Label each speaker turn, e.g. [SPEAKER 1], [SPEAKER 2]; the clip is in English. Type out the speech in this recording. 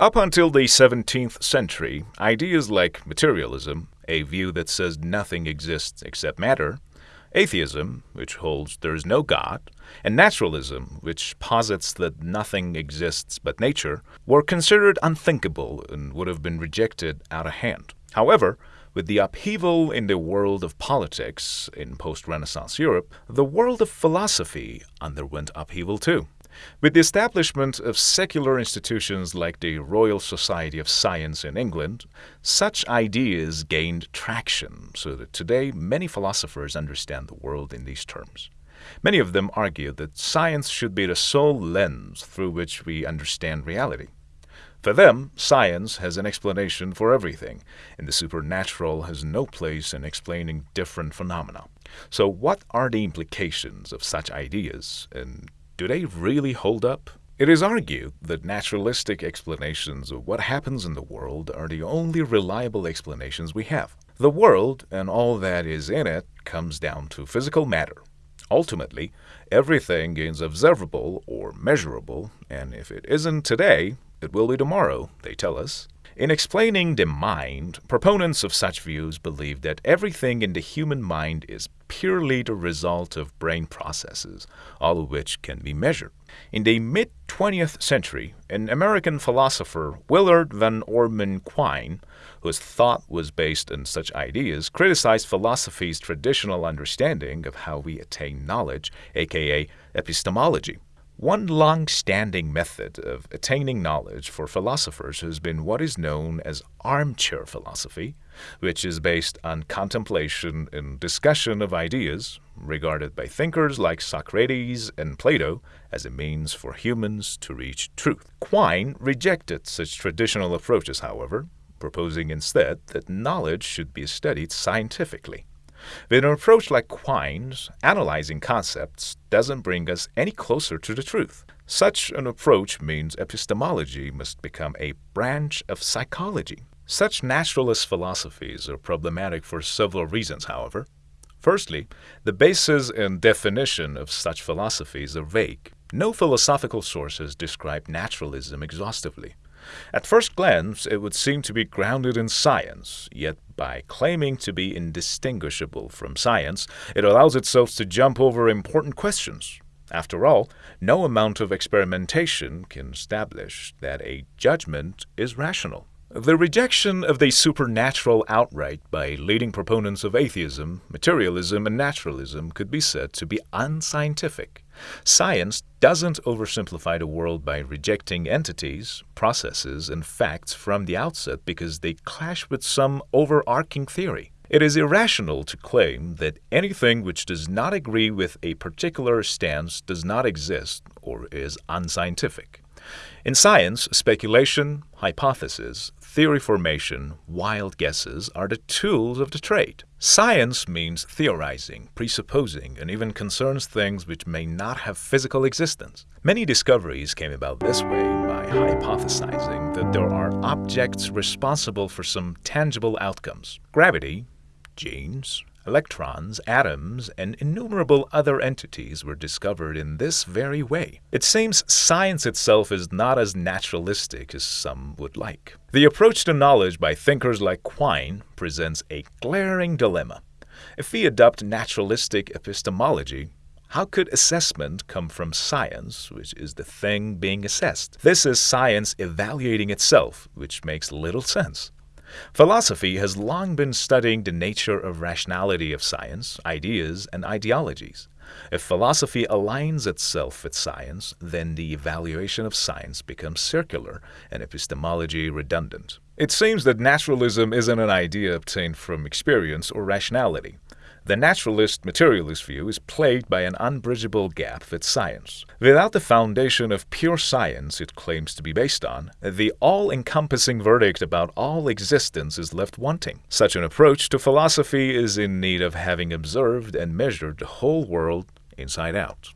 [SPEAKER 1] Up until the 17th century, ideas like materialism, a view that says nothing exists except matter, atheism, which holds there is no God, and naturalism, which posits that nothing exists but nature, were considered unthinkable and would have been rejected out of hand. However, with the upheaval in the world of politics in post Renaissance Europe, the world of philosophy underwent upheaval too. With the establishment of secular institutions like the Royal Society of Science in England, such ideas gained traction so that today many philosophers understand the world in these terms. Many of them argue that science should be the sole lens through which we understand reality. For them, science has an explanation for everything, and the supernatural has no place in explaining different phenomena. So, what are the implications of such ideas, and do they really hold up? It is argued that naturalistic explanations of what happens in the world are the only reliable explanations we have. The world and all that is in it comes down to physical matter. Ultimately, everything is observable or measurable, and if it isn't today, it will be tomorrow, they tell us. In explaining the mind, proponents of such views believe that everything in the human mind is purely the result of brain processes, all of which can be measured. In the mid 20th century, an American philosopher, Willard Van Orman Quine, whose thought was based on such ideas, criticized philosophy's traditional understanding of how we attain knowledge, aka epistemology. One long standing method of attaining knowledge for philosophers has been what is known as armchair philosophy, which is based on contemplation and discussion of ideas, regarded by thinkers like Socrates and Plato as a means for humans to reach truth. Quine rejected such traditional approaches, however, proposing instead that knowledge should be studied scientifically. With an approach like Quine's, analyzing concepts doesn't bring us any closer to the truth. Such an approach means epistemology must become a branch of psychology. Such naturalist philosophies are problematic for several reasons, however. Firstly, the basis and definition of such philosophies are vague. No philosophical sources describe naturalism exhaustively. At first glance, it would seem to be grounded in science, yet by claiming to be indistinguishable from science, it allows itself to jump over important questions. After all, no amount of experimentation can establish that a judgment is rational. The rejection of the supernatural outright by leading proponents of atheism, materialism, and naturalism could be said to be unscientific. Science doesn't oversimplify the world by rejecting entities, processes, and facts from the outset because they clash with some overarching theory. It is irrational to claim that anything which does not agree with a particular stance does not exist or is unscientific. In science, speculation, hypothesis, theory formation, wild guesses are the tools of the trade. Science means theorizing, presupposing, and even concerns things which may not have physical existence. Many discoveries came about this way by hypothesizing that there are objects responsible for some tangible outcomes. Gravity, genes, Electrons, atoms, and innumerable other entities were discovered in this very way. It seems science itself is not as naturalistic as some would like. The approach to knowledge by thinkers like Quine presents a glaring dilemma. If we adopt naturalistic epistemology, how could assessment come from science, which is the thing being assessed? This is science evaluating itself, which makes little sense. Philosophy has long been studying the nature of rationality of science, ideas, and ideologies. If philosophy aligns itself with science, then the evaluation of science becomes circular and epistemology redundant. It seems that naturalism isn't an idea obtained from experience or rationality. The naturalist materialist view is plagued by an unbridgeable gap with science. Without the foundation of pure science it claims to be based on, the all encompassing verdict about all existence is left wanting. Such an approach to philosophy is in need of having observed and measured the whole world inside out.